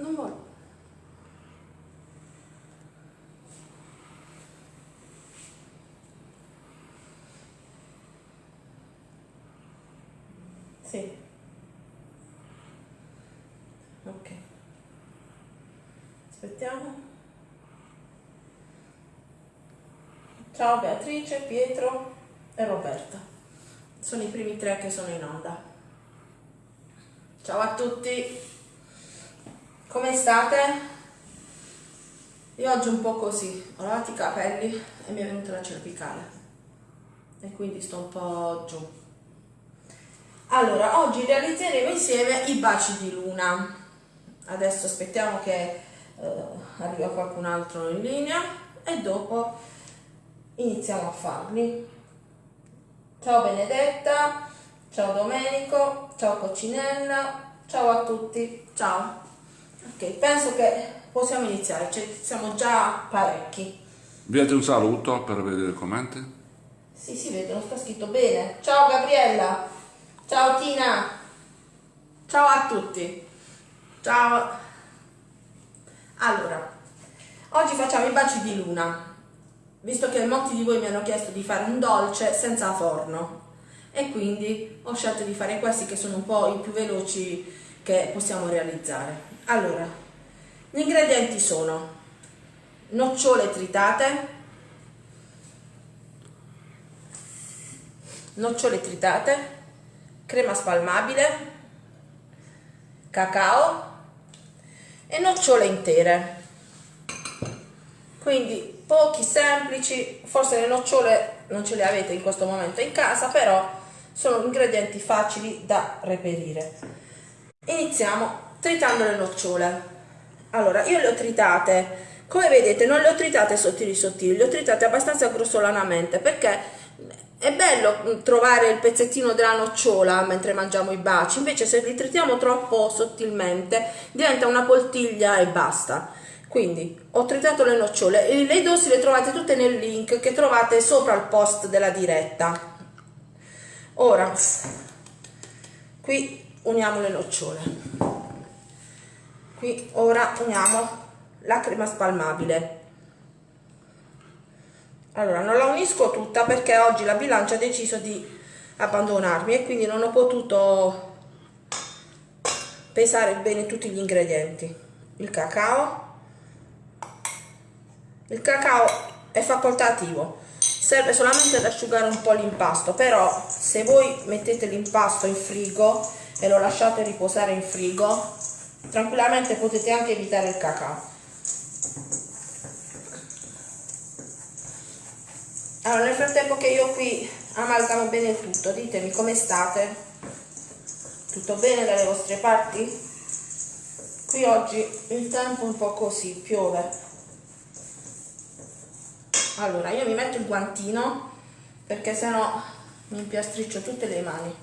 Non voglio. Sì. Ok. Aspettiamo. Ciao Beatrice, Pietro e Roberta. Sono i primi tre che sono in onda. Ciao a tutti. Come state? Io oggi un po' così, ho lavato i capelli e mi è venuta la cervicale e quindi sto un po' giù. Allora, oggi realizzeremo insieme i baci di luna. Adesso aspettiamo che eh, arriva qualcun altro in linea e dopo iniziamo a farli. Ciao Benedetta, ciao Domenico, ciao Coccinella, ciao a tutti, ciao. Ok, penso che possiamo iniziare, cioè, siamo già parecchi. Viete un saluto per vedere i commenti? Sì, si vede, non sta scritto bene. Ciao Gabriella, ciao Tina, ciao a tutti. Ciao. Allora, oggi facciamo i baci di luna visto che molti di voi mi hanno chiesto di fare un dolce senza forno e quindi ho scelto di fare questi che sono un po' i più veloci che possiamo realizzare. Allora, gli ingredienti sono nocciole tritate, nocciole tritate, crema spalmabile, cacao e nocciole intere. Quindi pochi, semplici, forse le nocciole non ce le avete in questo momento in casa, però sono ingredienti facili da reperire. Iniziamo tritando le nocciole. Allora, io le ho tritate, come vedete non le ho tritate sottili sottili, le ho tritate abbastanza grossolanamente perché è bello trovare il pezzettino della nocciola mentre mangiamo i baci, invece se li tritiamo troppo sottilmente diventa una poltiglia e basta. Quindi ho tritato le nocciole e le dosi le trovate tutte nel link che trovate sopra il post della diretta. Ora, qui uniamo le nocciole. Qui ora uniamo la crema spalmabile. Allora, non la unisco tutta perché oggi la bilancia ha deciso di abbandonarmi e quindi non ho potuto pesare bene tutti gli ingredienti. Il cacao, il cacao è facoltativo, serve solamente ad asciugare un po' l'impasto, però se voi mettete l'impasto in frigo e lo lasciate riposare in frigo, tranquillamente potete anche evitare il cacao. Allora, nel frattempo che io qui amalgamo bene tutto, ditemi come state? Tutto bene dalle vostre parti? Qui oggi il tempo è un po' così, piove allora io mi metto il guantino perché sennò mi impiastriccio tutte le mani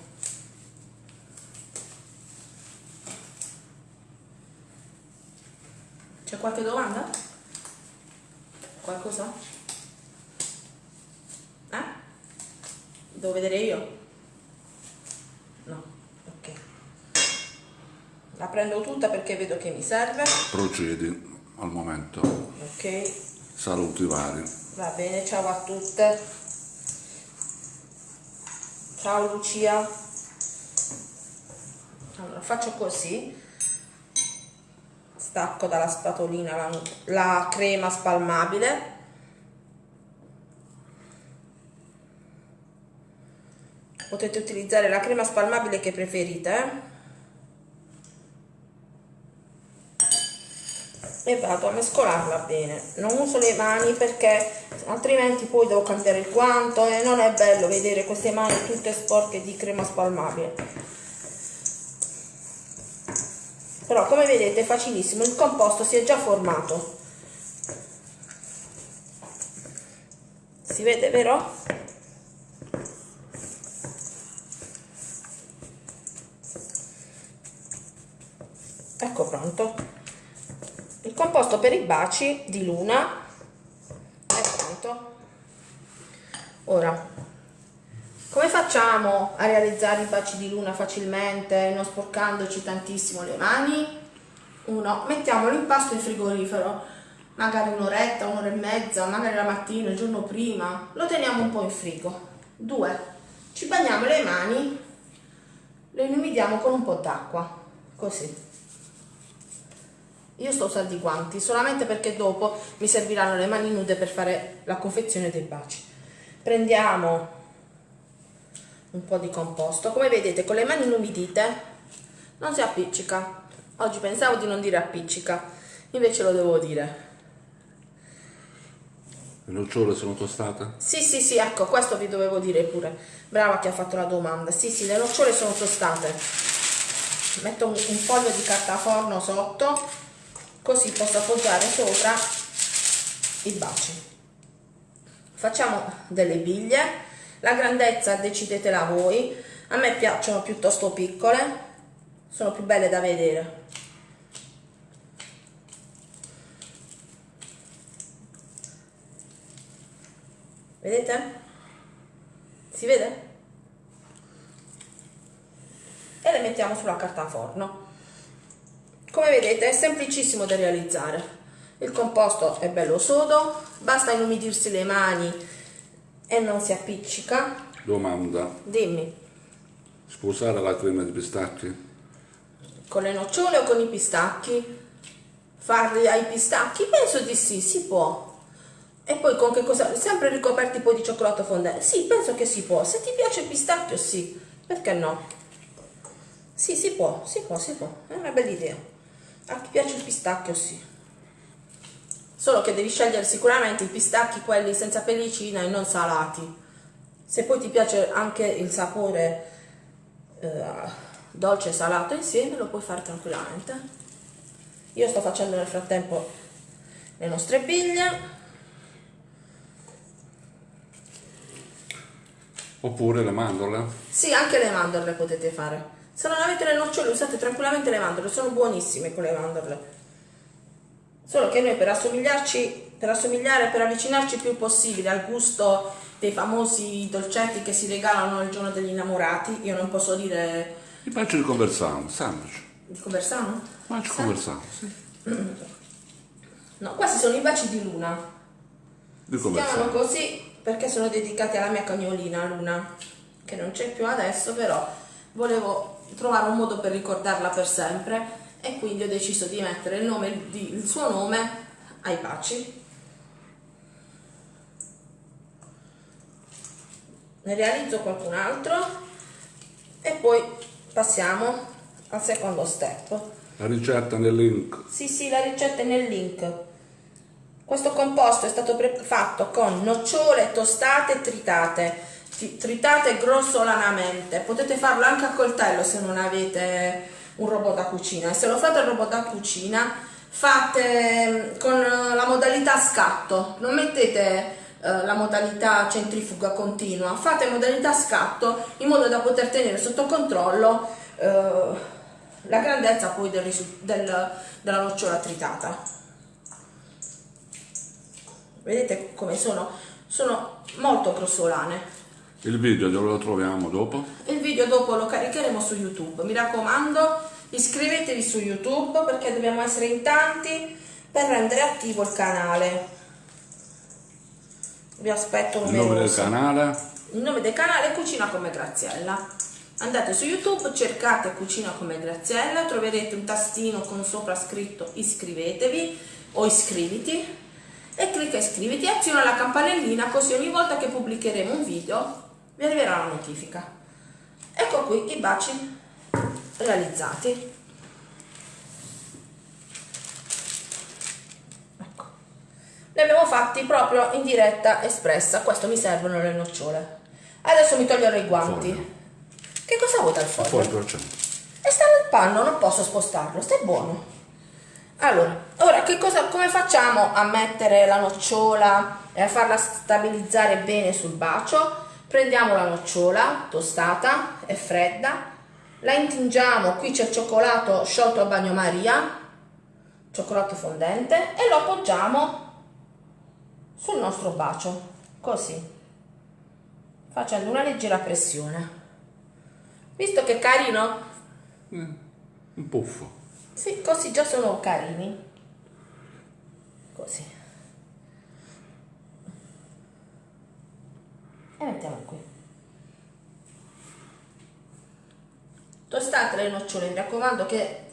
c'è qualche domanda? qualcosa? eh? devo vedere io? no, ok la prendo tutta perché vedo che mi serve procedi al momento ok saluti vari Va bene, ciao a tutte. Ciao Lucia. Allora, faccio così. Stacco dalla spatolina la, la crema spalmabile. Potete utilizzare la crema spalmabile che preferite, e vado a mescolarla bene. Non uso le mani perché altrimenti poi devo cambiare il guanto e non è bello vedere queste mani tutte sporche di crema spalmabile però come vedete è facilissimo il composto si è già formato. Si vede vero? ecco pronto. Il composto per i baci di luna è pronto. Ora come facciamo a realizzare i baci di luna facilmente non sporcandoci tantissimo le mani uno, mettiamo l'impasto in frigorifero, magari un'oretta, un'ora e mezza, magari la mattina, il giorno prima, lo teniamo un po' in frigo. Due, ci bagniamo le mani, le inumidiamo con un po' d'acqua, così. Io sto usando i guanti solamente perché dopo mi serviranno le mani nude per fare la confezione dei baci. Prendiamo un po' di composto, come vedete con le mani inumidite non si appiccica. Oggi pensavo di non dire appiccica, invece lo devo dire. Le nocciole sono tostate? Sì, sì, sì, ecco, questo vi dovevo dire pure. Brava che ha fatto la domanda. Sì, sì, le nocciole sono tostate. Metto un, un foglio di carta forno sotto così posso appoggiare sopra i baci facciamo delle biglie la grandezza decidetela voi a me piacciono piuttosto piccole sono più belle da vedere vedete? si vede? e le mettiamo sulla carta forno come vedete è semplicissimo da realizzare. Il composto è bello sodo, basta inumidirsi le mani e non si appiccica. Domanda. Dimmi. Usare la crema di pistacchi? Con le nocciole o con i pistacchi? Farli ai pistacchi? Penso di sì, si può. E poi con che cosa? Sempre ricoperti poi di cioccolato fondente? Sì, penso che si può. Se ti piace il pistacchio, sì. Perché no? Sì, si può, si può, si può. È una bella idea. A chi piace il pistacchio sì. Solo che devi scegliere sicuramente i pistacchi quelli senza pellicina e non salati. Se poi ti piace anche il sapore eh, dolce e salato insieme lo puoi fare tranquillamente. Io sto facendo nel frattempo le nostre biglie. Oppure le mandorle? Sì, anche le mandorle potete fare. Se non avete le nocciole usate tranquillamente le mandorle, sono buonissime con le mandorle. Solo che noi per assomigliarci, per assomigliare, per avvicinarci il più possibile al gusto dei famosi dolcetti che si regalano il giorno degli innamorati, io non posso dire... I baci di Conversano, semplice. Di Conversano? Baci Conversano, sì. No, questi sono i baci di Luna. Di si chiamano così perché sono dedicati alla mia cagnolina Luna, che non c'è più adesso, però volevo trovare un modo per ricordarla per sempre e quindi ho deciso di mettere il, nome, il suo nome ai baci. Ne realizzo qualcun altro e poi passiamo al secondo step. La ricetta nel link. Sì, sì, la ricetta è nel link. Questo composto è stato fatto con nocciole tostate tritate tritate grossolanamente potete farlo anche a coltello se non avete un robot da cucina. E se lo fate al robot da cucina fate mm, con la modalità scatto. Non mettete eh, la modalità centrifuga continua. Fate modalità scatto in modo da poter tenere sotto controllo eh, la grandezza poi del, del, della nocciola tritata. Vedete come sono? Sono molto grossolane. Il video dove lo troviamo dopo? Il video dopo lo caricheremo su YouTube. Mi raccomando, iscrivetevi su YouTube perché dobbiamo essere in tanti per rendere attivo il canale. Vi aspetto numerosi. Il nome del canale? Il nome del canale è Cucina come Graziella. Andate su YouTube, cercate Cucina come Graziella, troverete un tastino con sopra scritto iscrivetevi o iscriviti e clicca iscriviti e aziona la campanellina così ogni volta che pubblicheremo un video vi arriverà la notifica. Ecco qui i baci realizzati. Ecco. Li abbiamo fatti proprio in diretta espressa. Questo mi servono le nocciole. Adesso mi toglierò i guanti. Foglio. Che cosa vuoi dal foglio? E sta nel panno, non posso spostarlo, sta buono. Allora, ora che cosa, come facciamo a mettere la nocciola e a farla stabilizzare bene sul bacio? prendiamo la nocciola tostata, è fredda, la intingiamo, qui c'è il cioccolato sciolto a bagnomaria, cioccolato fondente, e lo appoggiamo sul nostro bacio, così, facendo una leggera pressione. Visto che carino? Mm, un puffo. Sì, così già sono carini. Così. E mettiamo qui. Tostate le nocciole, mi raccomando che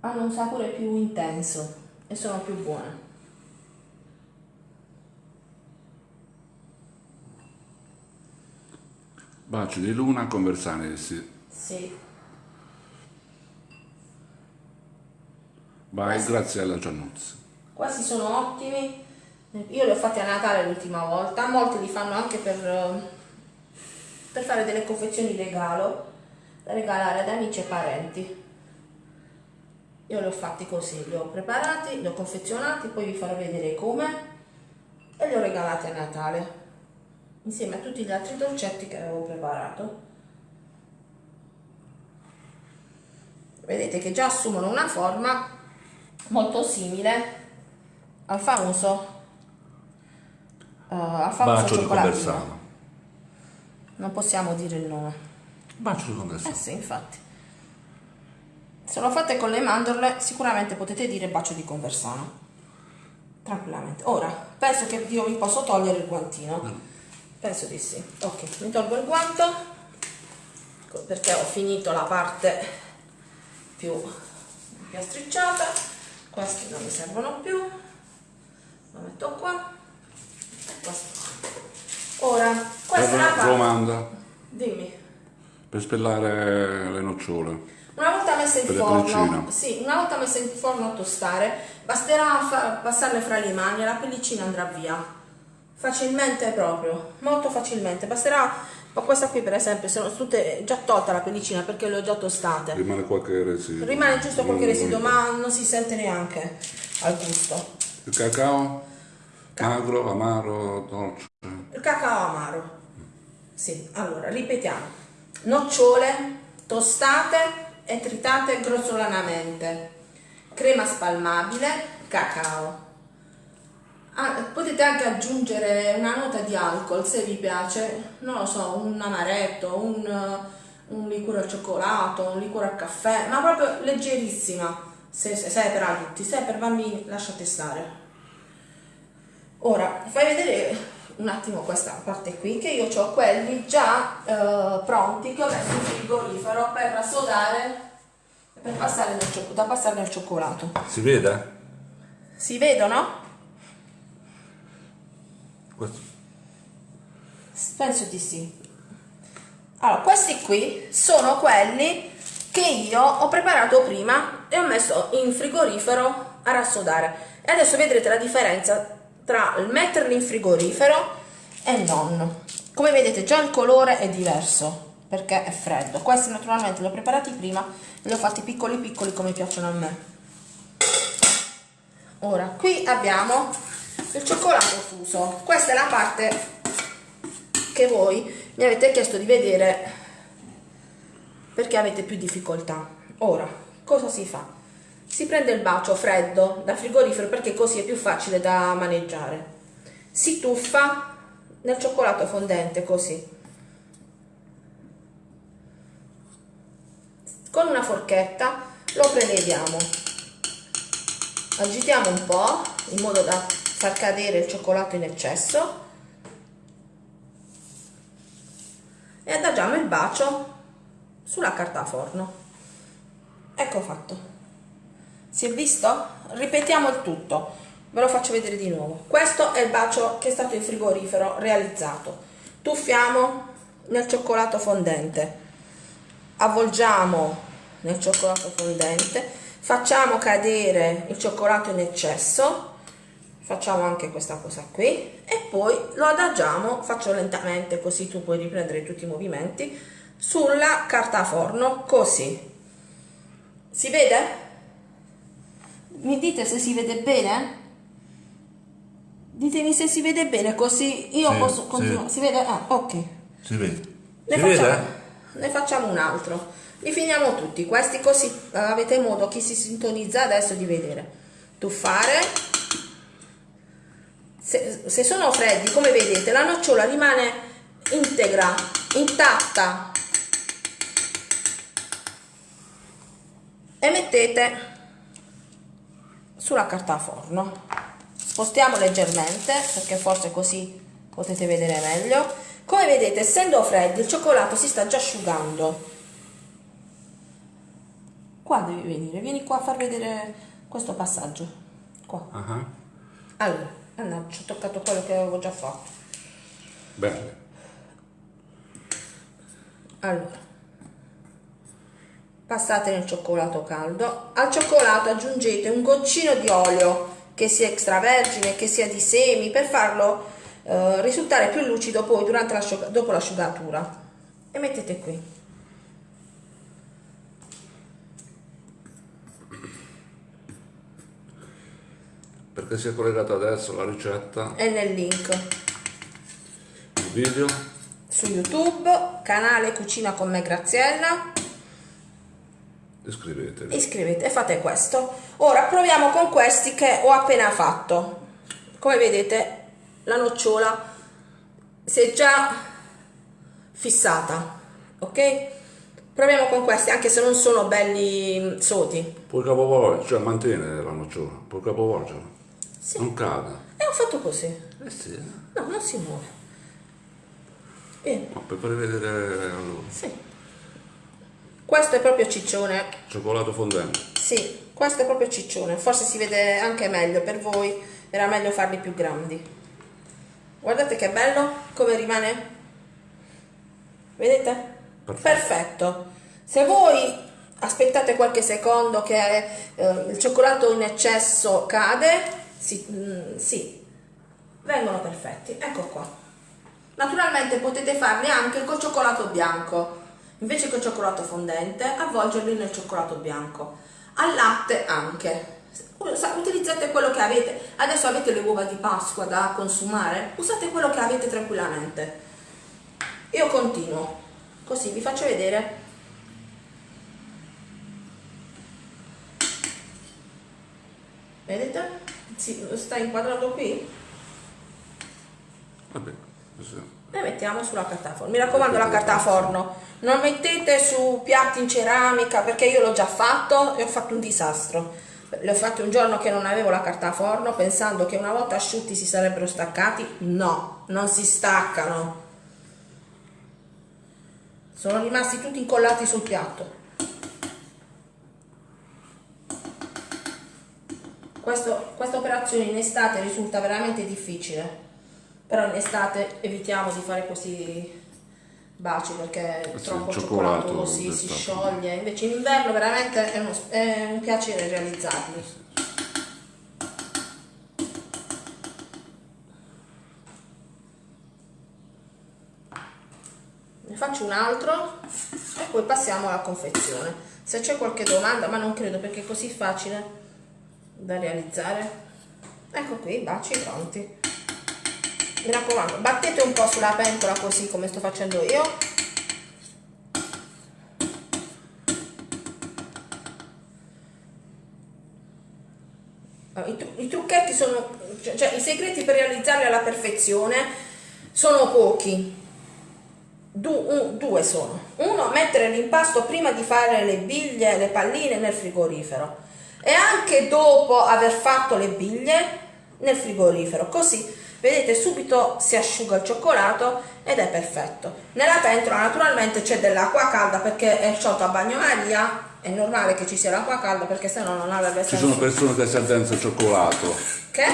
hanno un sapore più intenso e sono più buone. Baci di luna con Versanesi. Sì. Vai, Graziella Giannuzzi. Questi sono ottimi. Io li ho fatti a Natale l'ultima volta, molti li fanno anche per, eh, per fare delle confezioni regalo, regalare ad amici e parenti. Io li ho fatti così, li ho preparati, li ho confezionati, poi vi farò vedere come e li ho regalati a Natale insieme a tutti gli altri dolcetti che avevo preparato. Vedete che già assumono una forma molto simile al famoso uh, al famoso cioccolatino. Non possiamo dire il nome. Bacio di Eh Conversano. sì, infatti. Se lo fate con le mandorle, sicuramente potete dire bacio di conversano. Tranquillamente. Ora, penso che io mi posso togliere il guantino. Penso di sì. Ok, mi tolgo il guanto perché ho finito la parte più piastricciata. Questi non mi servono più. Lo metto qua. E questo qua. Ora, questa è la parte. Romanda, Dimmi. Per spellare le nocciole. Una volta messe in forno, sì, una volta messe in forno a tostare, basterà passarle fra le mani e la pellicina andrà via. Facilmente proprio, molto facilmente. Basterà, ma questa qui per esempio, sono tutte già tolta la pellicina perché le ho già tostate. Rimane qualche residuo. Rimane giusto qualche Non- residuo, ma non si sente neanche al gusto. Il cacao? Magro, amaro, dolce. Il cacao amaro. Sì, allora, ripetiamo. Nocciole tostate e tritate grossolanamente. Crema spalmabile, cacao. Ah, potete anche aggiungere una nota di alcol se vi piace, non lo so, un amaretto, un, un liquore al cioccolato, un liquore al caffè, ma proprio leggerissima. Se, se, se è per adulti, se è per bambini lasciate stare. Ora, fai vedere un attimo questa parte qui, che io ho quelli già eh, pronti che ho messo in frigorifero per rassodare, per passare nel da passare nel cioccolato. Si vede? Si vedono? Questo. Penso di sì. Allora, questi qui sono quelli che io ho preparato prima e ho messo in frigorifero a rassodare. E adesso vedrete la differenza tra il metterli in frigorifero e non. Come vedete già il colore è diverso perché è freddo. Questi naturalmente li ho preparati prima e li ho fatti piccoli piccoli come piacciono a me. Ora, qui abbiamo il cioccolato fuso. Questa è la parte che voi mi avete chiesto di vedere perché avete più difficoltà. Ora, cosa si fa? Si prende il bacio freddo dal frigorifero perché così è più facile da maneggiare. Si tuffa nel cioccolato fondente così. Con una forchetta lo preleviamo. Agitiamo un po' in modo da far cadere il cioccolato in eccesso e adagiamo il bacio sulla carta forno. Ecco fatto. Si è visto? Ripetiamo il tutto. Ve lo faccio vedere di nuovo. Questo è il bacio che è stato in frigorifero realizzato. Tuffiamo nel cioccolato fondente. Avvolgiamo nel cioccolato fondente. Facciamo cadere il cioccolato in eccesso. Facciamo anche questa cosa qui e poi lo adagiamo, faccio lentamente così tu puoi riprendere tutti i movimenti, sulla carta forno, così. Si vede? Mi dite se si vede bene? Ditemi se si vede bene, così io Sì, posso sì. continuare. Si vede? Ah, ok. Si vede. Ne Si facciamo, vede? ne facciamo un altro. Li finiamo tutti, questi così eh, avete modo, chi si sintonizza adesso, di vedere. Tuffare. Se, se sono freddi, come vedete, la nocciola rimane integra, intatta. e mettete sulla carta forno. Spostiamo leggermente perché forse così potete vedere meglio. Come vedete, essendo freddi, il cioccolato si sta già asciugando. Qua devi venire, vieni qua a far vedere questo passaggio. Qua. Ah, Allora, mannaggia, ho toccato quello che avevo già fatto. Bene. Allora, passate nel cioccolato caldo. Al cioccolato aggiungete un goccino di olio, che sia extravergine, che sia di semi, per farlo eh, risultare più lucido poi durante l'asciuga- dopo l'asciugatura. E mettete qui. Perché si è collegata adesso la ricetta, E nel link il video. su YouTube, canale Cucina con me Graziella. Iscrivetevi. iscrivete e fate questo ora proviamo con questi che ho appena fatto come vedete la nocciola si è già fissata ok proviamo con questi anche se non sono belli soti Puoi capovolgere, cioè mantiene la nocciola, puoi capovolgerla. Sì. Non cada. e ho fatto così Eh sì, eh. no non si muove bene Ma per fare vedere allora. sì questo è proprio ciccione Cioccolato fondente. Sì, questo è proprio ciccione, forse si vede anche meglio per voi, era meglio farli più grandi. Guardate che bello come rimane. Vedete? Perfetto. Perfetto. Se voi aspettate qualche secondo che eh, il cioccolato in eccesso cade, sì, mm, sì, vengono perfetti. Ecco qua. Naturalmente potete farli anche col cioccolato bianco. Invece che il cioccolato fondente, avvolgerli nel cioccolato bianco. Al latte anche. Utilizzate quello che avete. Adesso avete le uova di Pasqua da consumare. Usate quello che avete tranquillamente. Io continuo. Così vi faccio vedere. Vedete? Si, sta inquadrato qui? Vabbè, così. E mettiamo sulla carta forno. Mi raccomando la carta forno, non mettete su piatti in ceramica perché io l'ho già fatto e ho fatto un disastro. Le ho fatte un giorno che non avevo la carta forno pensando che una volta asciutti si sarebbero staccati. No, non si staccano. Sono rimasti tutti incollati sul piatto. Questo- questa operazione in estate risulta veramente difficile però in estate evitiamo di fare questi baci perché è troppo cioccolato, cioccolato si, si scioglie. Invece in inverno veramente è, uno- è un piacere realizzarli. Ne faccio un altro e poi passiamo alla confezione. Se c'è qualche domanda ma non credo perché è così facile da realizzare. Ecco qui i baci pronti mi raccomando battete un po' sulla pentola così come sto facendo io. I, tru- i trucchetti sono cioè, cioè, i segreti per realizzarli alla perfezione sono pochi. Du- un- due sono. Uno mettere l'impasto prima di fare le biglie le palline nel frigorifero. E anche dopo aver fatto le biglie nel frigorifero così vedete subito si asciuga il cioccolato ed è perfetto nella pentola naturalmente c'è dell'acqua calda perché è sciolto a bagnomaria è normale che ci sia l'acqua calda perché sennò non avrebbe Ci senso sono persone che si addensano il cioccolato. che?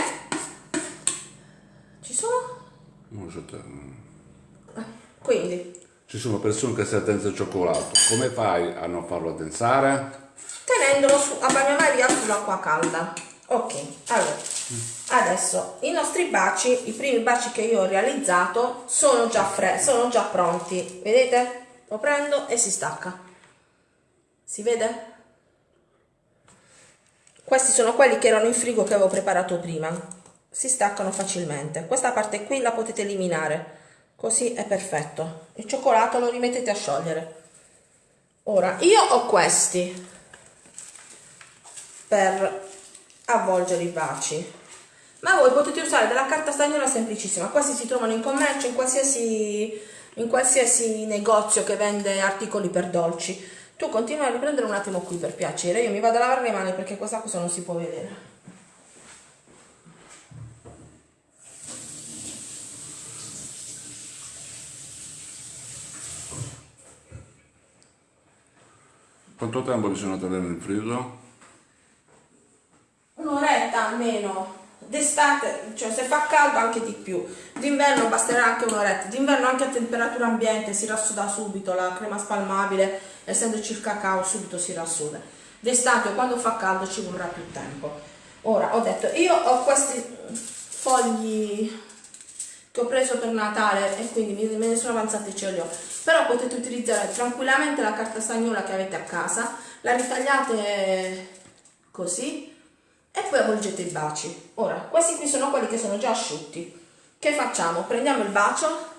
ci sono? Non so te. quindi Ci sono persone che si addensano il cioccolato. Come fai a non farlo addensare? tenendolo su, a bagnomaria sull'acqua calda. Ok, allora, adesso i nostri baci, i primi baci che io ho realizzato sono già fre- sono già pronti. Vedete? Lo prendo e si stacca. Si vede? Questi sono quelli che erano in frigo che avevo preparato prima. Si staccano facilmente. Questa parte qui la potete eliminare. Così è perfetto. Il cioccolato lo rimettete a sciogliere. Ora, io ho questi per avvolgere i baci ma voi potete usare della carta stagnola semplicissima questi si trovano in commercio in qualsiasi, in qualsiasi negozio che vende articoli per dolci Tu continua a riprendere un attimo qui per piacere, io mi vado a lavare le mani perché questa cosa non si può vedere. Quanto tempo bisogna tenere in frigo? Un'oretta almeno. D'estate, cioè se fa caldo anche di più. D'inverno basterà anche un'oretta. D'inverno anche a temperatura ambiente si rassuda subito la crema spalmabile, essendoci il cacao subito si rassuda. D'estate quando fa caldo ci vorrà più tempo. Ora ho detto, io ho questi fogli che ho preso per Natale e quindi me ne sono avanzati ce li ho. Però potete utilizzare tranquillamente la carta stagnola che avete a casa, la ritagliate così e poi avvolgete i baci. Ora, questi qui sono quelli che sono già asciutti. Che facciamo? Prendiamo il bacio,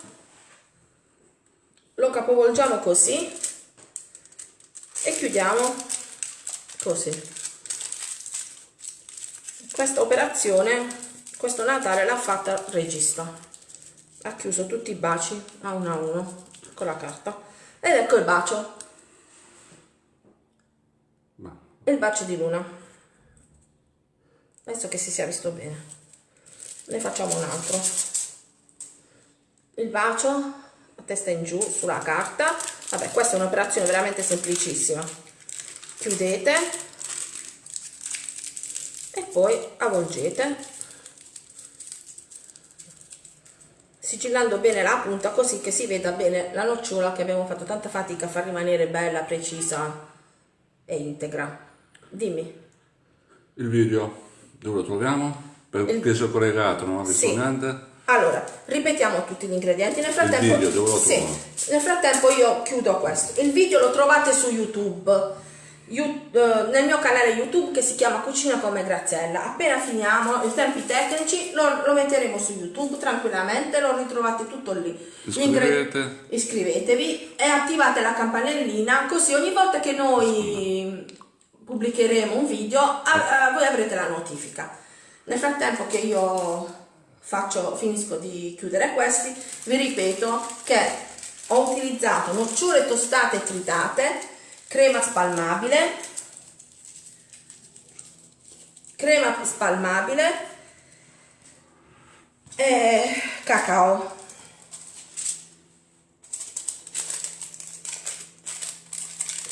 lo capovolgiamo così e chiudiamo così. Questa operazione, questo Natale l'ha fatta il regista. Ha chiuso tutti i baci a uno a uno con la carta. Ed ecco il bacio. Il bacio di luna adesso che si sia visto bene. Ne facciamo un altro. Il bacio a testa in giù sulla carta. Vabbè questa è un'operazione veramente semplicissima. Chiudete. E poi avvolgete. Sigillando bene la punta così che si veda bene la nocciola che abbiamo fatto tanta fatica a far rimanere bella, precisa e integra. Dimmi. il video dove lo troviamo? Perché sono collegato, non ho visto Sì. Allora, ripetiamo tutti gli ingredienti. Nel frattempo, video sì, nel frattempo io chiudo questo. Il video lo trovate su YouTube. You- eh, nel mio canale YouTube che si chiama Cucina come Graziella. Appena finiamo i tempi tecnici lo, lo metteremo su YouTube tranquillamente, lo ritrovate tutto lì. Iscrivete. iscrivetevi e attivate la campanellina così ogni volta che noi pubblicheremo un video a- a- voi avrete la notifica. Nel frattempo che io faccio, finisco di chiudere questi, vi ripeto che ho utilizzato nocciole tostate tritate, crema spalmabile, crema spalmabile e cacao.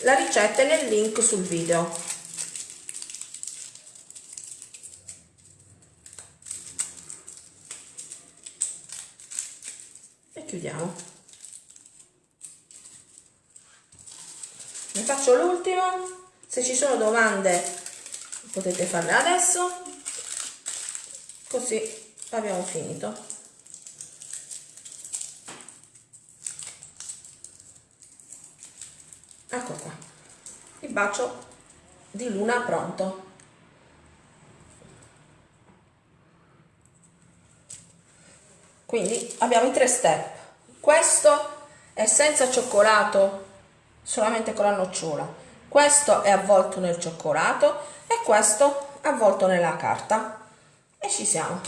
La ricetta è nel link sul video. E chiudiamo. Ne faccio l'ultimo. Se ci sono domande potete farle adesso. Così abbiamo finito. Ecco qua. Il bacio di luna pronto. Quindi abbiamo i tre step. Questo è senza cioccolato, solamente con la nocciola. Questo è avvolto nel cioccolato e questo avvolto nella carta. E ci siamo.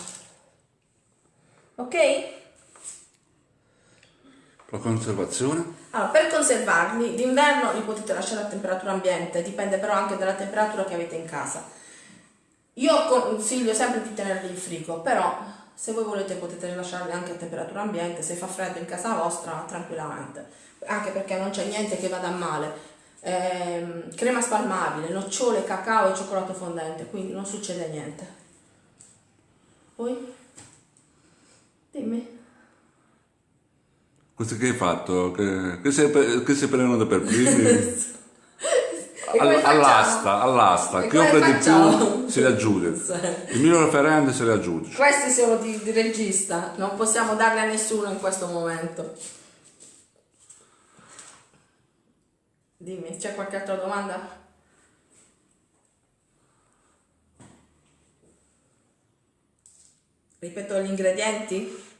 Ok? La conservazione? Allora, per conservarli, d'inverno li potete lasciare a temperatura ambiente, dipende però anche dalla temperatura che avete in casa. Io consiglio sempre di tenerli in frigo, però se voi volete potete lasciarli anche a temperatura ambiente, se fa freddo in casa vostra, tranquillamente. Anche perché non c'è niente che vada male. Ehm, crema spalmabile, nocciole, cacao e cioccolato fondente, quindi non succede niente. Poi? Dimmi. Questo che hai fatto? Che, che, sei, che sei prenotato per primi? All'asta, all'asta. Chi offre di più se li aggiudica. Sì. Il mio referente se li aggiudica. Questi sono di, di regista, non possiamo darli a nessuno in questo momento. Dimmi, c'è qualche altra domanda? Ripeto gli ingredienti?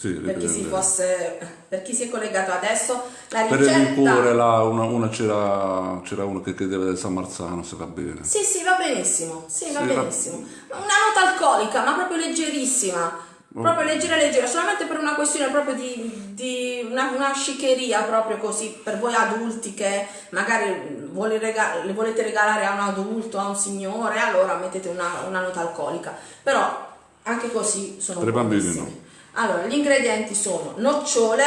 Sì, Per chi, si dipende. fosse, per chi si è collegato adesso, la Per il ricetta... là, una, una c'era, c'era uno che chiedeva del San Marzano, se va bene. Sì, sì, va benissimo, sì, va Sì, va- benissimo. Una nota alcolica, ma proprio leggerissima. Proprio leggera leggera, solamente per una questione proprio di, di una, una sciccheria proprio così, per voi adulti che magari vuole rega- le volete regalare a un adulto, a un signore, allora mettete una, una nota alcolica. Però anche così sono Per bambini buonissimi. Allora, gli ingredienti sono nocciole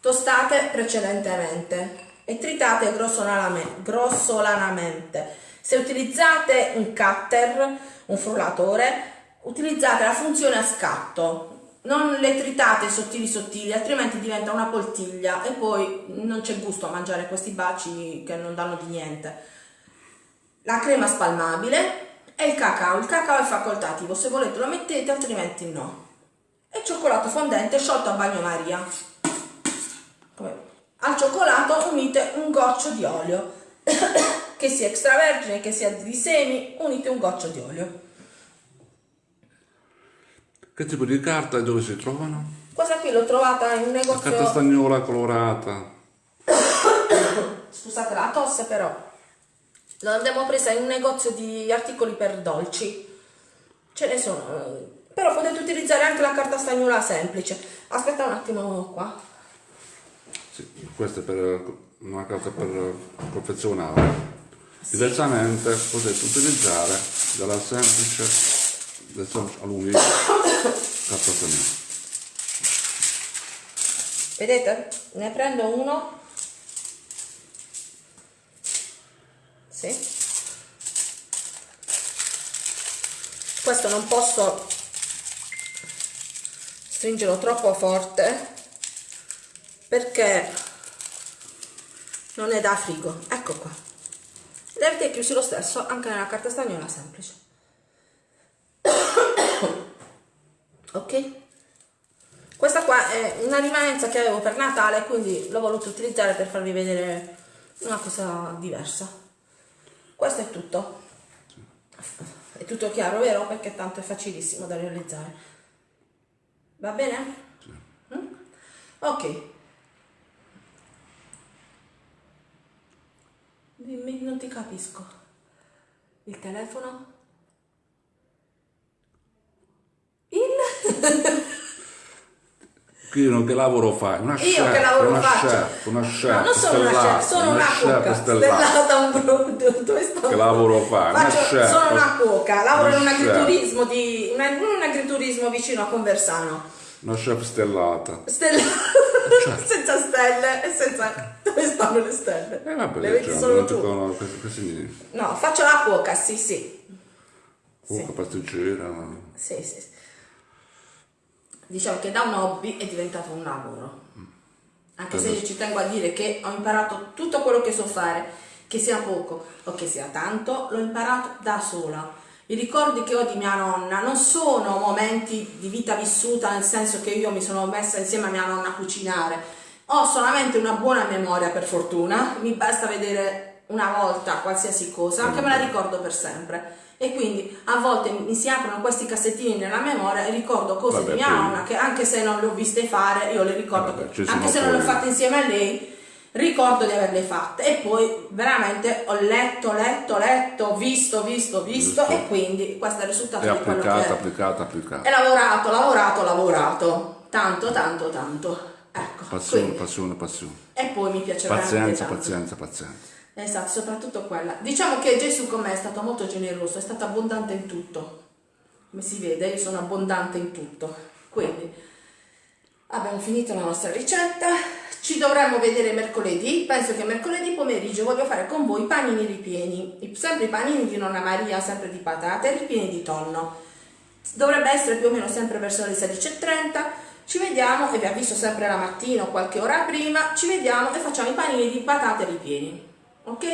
tostate precedentemente e tritate grossolaname- grossolanamente. Se utilizzate un cutter, un frullatore, utilizzate la funzione a scatto. Non le tritate sottili sottili, altrimenti diventa una poltiglia e poi non c'è gusto a mangiare questi baci che non danno di niente. La crema spalmabile e il cacao. Il cacao è facoltativo, se volete lo mettete, altrimenti no. E cioccolato fondente sciolto a bagnomaria. Al cioccolato unite un goccio di olio, che sia extravergine, che sia di semi, unite un goccio di olio. Che tipo di carta e dove si trovano? Questa qui l'ho trovata in un La carta negozio, stagnola colorata. scusate la tosse però, l'abbiamo presa in un negozio di articoli per dolci. Ce ne sono, eh, però potete utilizzare anche la carta stagnola semplice. Aspetta un attimo qua. Sì, questa è per una carta per confezionare. Diversamente potete utilizzare della semplice, del semplice alluminio carta stagnola. Vedete? Ne prendo uno. Sì. Questo non posso stringerlo troppo forte perché non è da frigo. Ecco qua. Li avete chiusi lo stesso anche nella carta stagnola semplice. ok? Questa qua è una rimanenza che avevo per Natale, quindi l'ho voluto utilizzare per farvi vedere una cosa diversa. Questo è tutto. È tutto chiaro, vero? Perché tanto è facilissimo da realizzare. Va bene? Mm? Ok. Dimmi, non ti capisco. Il telefono? Il... Che lavoro fai? Una Io chef, che lavoro una faccio? chef, una chef, no, non sono una stellata, chef, sono una, cuoca stellata. stellata un pro- dove sto? Che lavoro fai? Una Faccio, chef. sono una cuoca, lavoro in un agriturismo di in un agriturismo vicino a Conversano. Una chef stellata. Stella Certo. senza stelle e senza dove stanno le stelle? E vabbè, le vedi cioè, solo non tu. significa? No, faccio la cuoca, sì, sì. Cuoca, pasticcera. Sì, sì, sì. Diciamo che da un hobby è diventato un lavoro. Anche se io ci tengo a dire che ho imparato tutto quello che so fare, che sia poco o che sia tanto, l'ho imparato da sola. I ricordi che ho di mia nonna non sono momenti di vita vissuta nel senso che io mi sono messa insieme a mia nonna a cucinare. Ho solamente una buona memoria per fortuna, mi basta vedere una volta qualsiasi cosa che me la ricordo per sempre. E quindi a volte mi si aprono questi cassettini nella memoria e ricordo cose Vabbè, di mia nonna che anche se non le ho viste fare, io le ricordo, Vabbè, anche se non le ho fatte insieme a lei, ricordo di averle fatte e poi veramente ho letto, letto, letto, visto, visto, visto Giusto. e quindi questo è il risultato di quello che applicata, è. applicata, applicata. E lavorato, lavorato, lavorato, tanto, tanto, tanto. Ecco, Passione, quindi- passione, passione. e poi mi piace veramente Pazienza, tanto. pazienza, pazienza. Esatto, soprattutto quella. Diciamo che Gesù con me è stato molto generoso, è stato abbondante in tutto. Come si vede, io sono abbondante in tutto. Quindi abbiamo finito la nostra ricetta. Ci dovremmo vedere mercoledì. Penso che mercoledì pomeriggio voglio fare con voi panini ripieni. Sempre i panini di nonna Maria, sempre di patate, ripieni di tonno. Dovrebbe essere più o meno sempre verso le 16.30. Ci vediamo e vi avviso sempre la mattina o qualche ora prima. Ci vediamo e facciamo i panini di patate ripieni. Ok?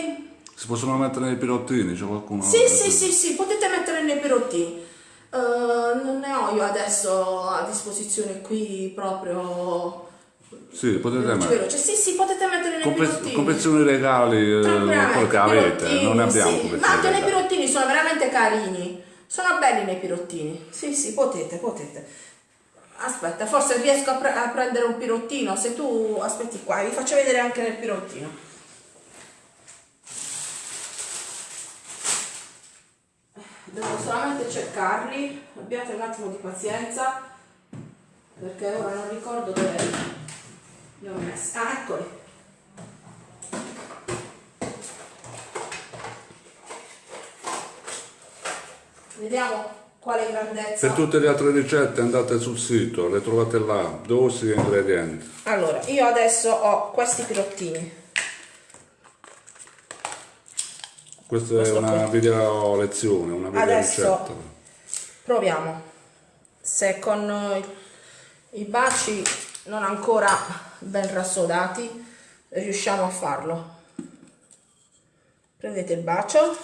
Si possono mettere nei pirottini? C'è qualcuno? Sì, sì, sì, sì, potete mettere nei perottini. Eh, non ne ho io adesso a disposizione qui proprio. Sì, potete mettere. veloce. Sì, sì, potete mettere nei Confez- perottini. confezioni regali, eh, quello che avete, pirottini, non ne abbiamo sì. Ma anche nei pirottini sono veramente carini. Sono belli nei pirottini. Sì, sì, potete, potete. Aspetta, forse riesco a, pre- a prendere un pirottino. Se tu aspetti qua, vi faccio vedere anche nel pirottino. Devo solamente cercarli, abbiate un attimo di pazienza, perché ora non ricordo dove li ho messi. Ah, eccoli. Vediamo quale grandezza. Per tutte le altre ricette andate sul sito, le trovate là, dosi e ingredienti. Allora, io adesso ho questi pirottini. Questa è una video lezione, una video Adesso- ricetta. Proviamo. Se con i baci non ancora ben rassodati riusciamo a farlo. Prendete il bacio,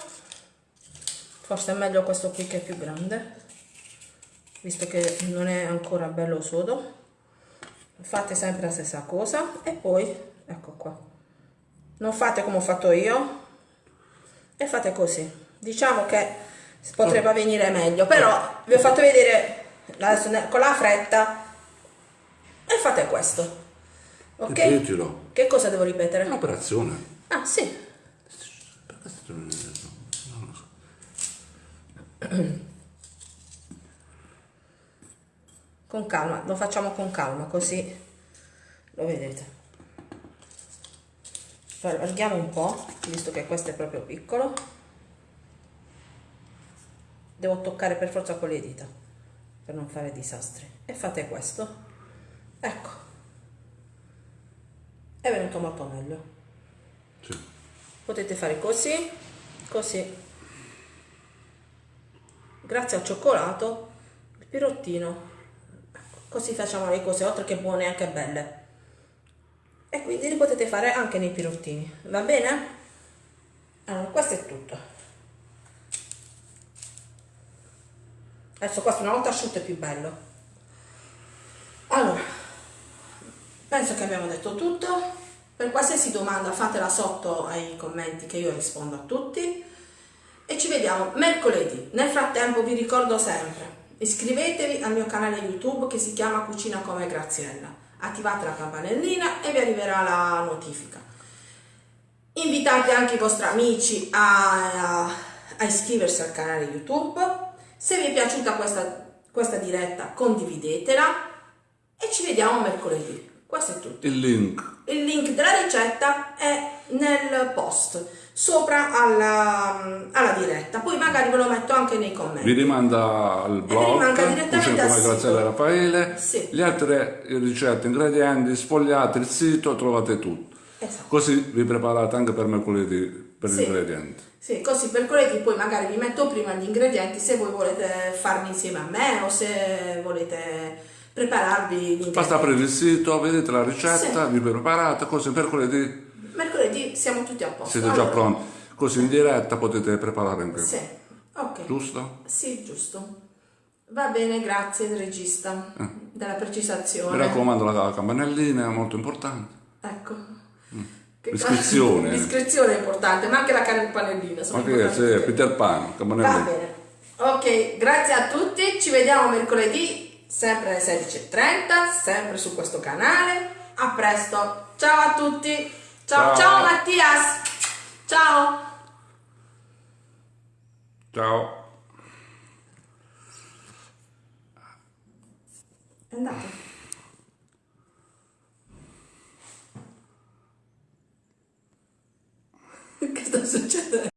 forse è meglio questo qui che è più grande, visto che non è ancora bello sodo. Fate sempre la stessa cosa e poi, ecco qua, non fate come ho fatto io e fate così. Diciamo che potrebbe venire meglio, però vi ho fatto vedere adesso con la fretta e fate questo. Ok? Ripetilo. Che cosa devo ripetere? Un'operazione. Ah, sì. Con calma, lo facciamo con calma, così lo vedete. Allarghiamo un po', visto che questo è proprio piccolo. Devo toccare per forza con le dita, per non fare disastri. E fate questo. Ecco. È venuto molto meglio. Sì. Potete fare così, così. Grazie al cioccolato, il pirottino. Ecco, Così facciamo le cose, oltre che buone anche belle. E quindi li potete fare anche nei pirottini, va bene? Allora, questo è tutto. Adesso questo una volta asciutto è più bello. Allora, penso che abbiamo detto tutto. Per qualsiasi domanda fatela sotto ai commenti che io rispondo a tutti. E ci vediamo mercoledì. Nel frattempo vi ricordo sempre, iscrivetevi al mio canale YouTube che si chiama Cucina come Graziella. Attivate la campanellina e vi arriverà la notifica. Invitate anche i vostri amici a, a iscriversi al canale YouTube. Se vi è piaciuta questa, questa diretta condividetela e ci vediamo mercoledì. Questo è tutto. Il link. Il link della ricetta è nel post sopra alla, alla diretta, poi magari ve lo metto anche nei Vi commenti. rimanda al blog, direttamente al sito. Raffaele. Sì. Le altre ricette, ingredienti, sfogliate il sito, trovate tutto. Esatto. Così vi preparate anche per mercoledì per Sì. gli ingredienti. Sì, così per mercoledì poi magari vi metto prima gli ingredienti se voi volete farli insieme a me o se volete prepararvi. Basta aprire il sito, vedete la ricetta, Sì. vi preparate, così mercoledì Siamo tutti a posto. siete già Allora, pronti. Così in diretta potete preparare anche Sì, ok. Giusto? Sì, giusto. Va bene, grazie regista della Mi precisazione. raccomando la campanellina, è molto importante. Ecco. Che L'iscrizione. L'iscrizione è importante, ma anche la campanellina. sono Ma che importanti c'è? tutte. Peter Pan, Va campanellina. bene. Ok, grazie a tutti. Ci vediamo mercoledì, sempre alle 16.30, sempre su questo canale. A presto. Ciao a tutti. Ciao, ciao, ciao Mattias. Ciao. Ciao. Andate. che sta succedendo?